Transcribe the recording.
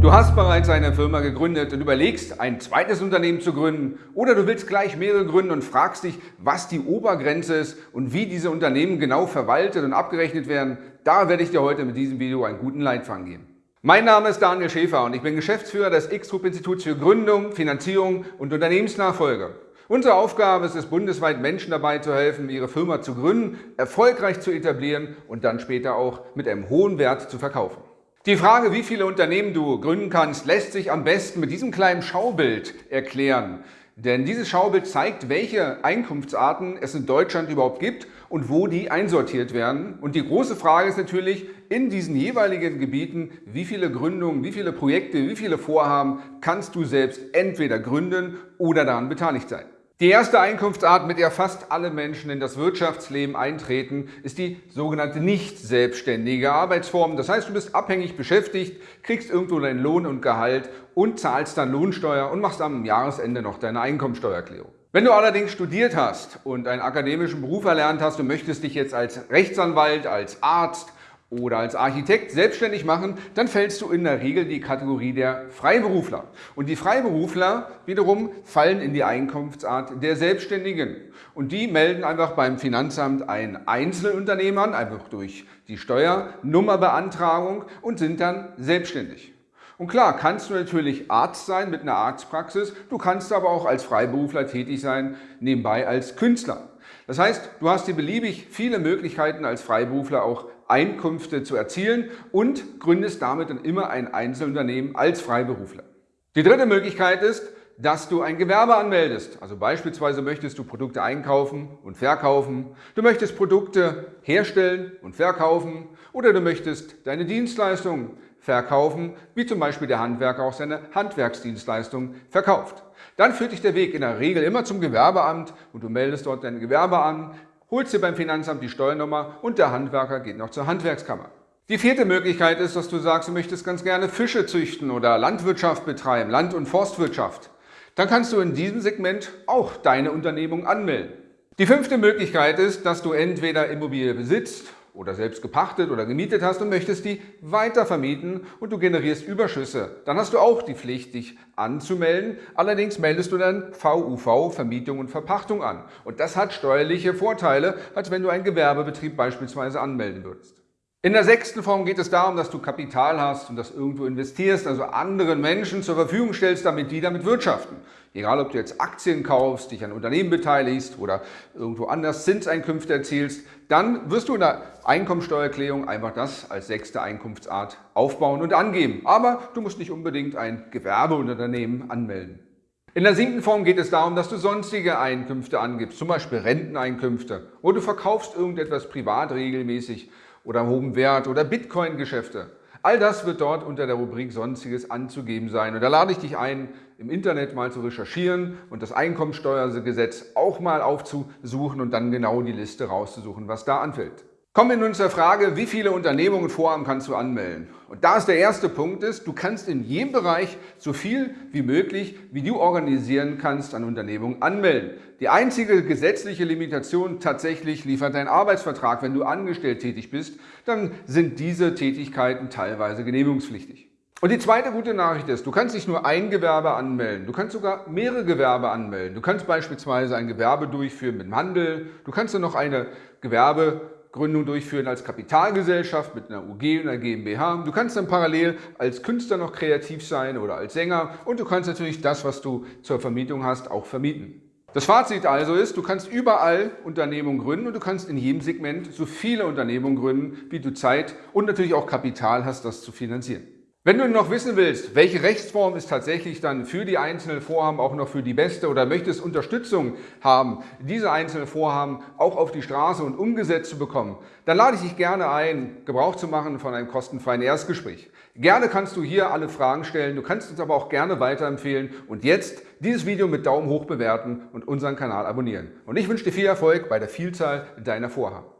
Du hast bereits eine Firma gegründet und überlegst, ein zweites Unternehmen zu gründen oder du willst gleich mehrere gründen und fragst dich, was die Obergrenze ist und wie diese Unternehmen genau verwaltet und abgerechnet werden. Da werde ich dir heute mit diesem Video einen guten Leitfaden geben. Mein Name ist Daniel Schäfer und ich bin Geschäftsführer des X-Group Instituts für Gründung, Finanzierung und Unternehmensnachfolge. Unsere Aufgabe ist es, bundesweit Menschen dabei zu helfen, ihre Firma zu gründen, erfolgreich zu etablieren und dann später auch mit einem hohen Wert zu verkaufen. Die Frage, wie viele Unternehmen du gründen kannst, lässt sich am besten mit diesem kleinen Schaubild erklären. Denn dieses Schaubild zeigt, welche Einkunftsarten es in Deutschland überhaupt gibt und wo die einsortiert werden. Und die große Frage ist natürlich, in diesen jeweiligen Gebieten, wie viele Gründungen, wie viele Projekte, wie viele Vorhaben kannst du selbst entweder gründen oder daran beteiligt sein. Die erste Einkunftsart, mit der fast alle Menschen in das Wirtschaftsleben eintreten, ist die sogenannte nicht selbstständige Arbeitsform. Das heißt, du bist abhängig beschäftigt, kriegst irgendwo deinen Lohn und Gehalt und zahlst dann Lohnsteuer und machst am Jahresende noch deine Einkommensteuererklärung. Wenn du allerdings studiert hast und einen akademischen Beruf erlernt hast und möchtest dich jetzt als Rechtsanwalt, als Arzt oder als Architekt selbstständig machen, dann fällst du in der Regel die Kategorie der Freiberufler. Und die Freiberufler wiederum fallen in die Einkunftsart der Selbstständigen. Und die melden einfach beim Finanzamt ein Einzelunternehmen an, einfach durch die Steuernummerbeantragung und sind dann selbstständig. Und klar, kannst du natürlich Arzt sein mit einer Arztpraxis, du kannst aber auch als Freiberufler tätig sein, nebenbei als Künstler. Das heißt, du hast die beliebig viele Möglichkeiten als Freiberufler auch Einkünfte zu erzielen und gründest damit dann immer ein Einzelunternehmen als Freiberufler. Die dritte Möglichkeit ist, dass du ein Gewerbe anmeldest. Also beispielsweise möchtest du Produkte einkaufen und verkaufen, du möchtest Produkte herstellen und verkaufen oder du möchtest deine Dienstleistungen verkaufen, wie zum Beispiel der Handwerker auch seine Handwerksdienstleistung verkauft. Dann führt dich der Weg in der Regel immer zum Gewerbeamt und du meldest dort dein Gewerbe an, holst dir beim Finanzamt die Steuernummer und der Handwerker geht noch zur Handwerkskammer. Die vierte Möglichkeit ist, dass du sagst, du möchtest ganz gerne Fische züchten oder Landwirtschaft betreiben, Land- und Forstwirtschaft. Dann kannst du in diesem Segment auch deine Unternehmung anmelden. Die fünfte Möglichkeit ist, dass du entweder Immobilie besitzt oder selbst gepachtet oder gemietet hast und möchtest die weiter vermieten und du generierst Überschüsse, dann hast du auch die Pflicht, dich anzumelden. Allerdings meldest du dann VUV, Vermietung und Verpachtung an. Und das hat steuerliche Vorteile, als wenn du einen Gewerbebetrieb beispielsweise anmelden würdest. In der sechsten Form geht es darum, dass du Kapital hast und das irgendwo investierst, also anderen Menschen zur Verfügung stellst, damit die damit wirtschaften. Egal, ob du jetzt Aktien kaufst, dich an Unternehmen beteiligst oder irgendwo anders Zinseinkünfte erzielst, dann wirst du in der Einkommensteuererklärung einfach das als sechste Einkunftsart aufbauen und angeben. Aber du musst nicht unbedingt ein Gewerbeunternehmen anmelden. In der siebten Form geht es darum, dass du sonstige Einkünfte angibst, zum Beispiel Renteneinkünfte oder du verkaufst irgendetwas privat regelmäßig oder hohem Wert oder Bitcoin-Geschäfte. All das wird dort unter der Rubrik Sonstiges anzugeben sein. Und da lade ich dich ein, im Internet mal zu recherchieren und das Einkommensteuergesetz auch mal aufzusuchen und dann genau die Liste rauszusuchen, was da anfällt. Kommen wir nun zur Frage, wie viele Unternehmungen Vorhaben kannst du anmelden? Und da ist der erste Punkt ist, du kannst in jedem Bereich so viel wie möglich, wie du organisieren kannst, an Unternehmungen anmelden. Die einzige gesetzliche Limitation tatsächlich liefert dein Arbeitsvertrag. Wenn du angestellt tätig bist, dann sind diese Tätigkeiten teilweise genehmigungspflichtig. Und die zweite gute Nachricht ist, du kannst nicht nur ein Gewerbe anmelden, du kannst sogar mehrere Gewerbe anmelden. Du kannst beispielsweise ein Gewerbe durchführen mit dem Handel, du kannst dann noch eine Gewerbe Gründung durchführen als Kapitalgesellschaft mit einer UG und einer GmbH. Du kannst dann parallel als Künstler noch kreativ sein oder als Sänger und du kannst natürlich das, was du zur Vermietung hast, auch vermieten. Das Fazit also ist, du kannst überall Unternehmungen gründen und du kannst in jedem Segment so viele Unternehmungen gründen, wie du Zeit und natürlich auch Kapital hast, das zu finanzieren. Wenn du noch wissen willst, welche Rechtsform ist tatsächlich dann für die einzelnen Vorhaben auch noch für die beste oder möchtest Unterstützung haben, diese einzelnen Vorhaben auch auf die Straße und umgesetzt zu bekommen, dann lade ich dich gerne ein, Gebrauch zu machen von einem kostenfreien Erstgespräch. Gerne kannst du hier alle Fragen stellen, du kannst uns aber auch gerne weiterempfehlen und jetzt dieses Video mit Daumen hoch bewerten und unseren Kanal abonnieren. Und ich wünsche dir viel Erfolg bei der Vielzahl deiner Vorhaben.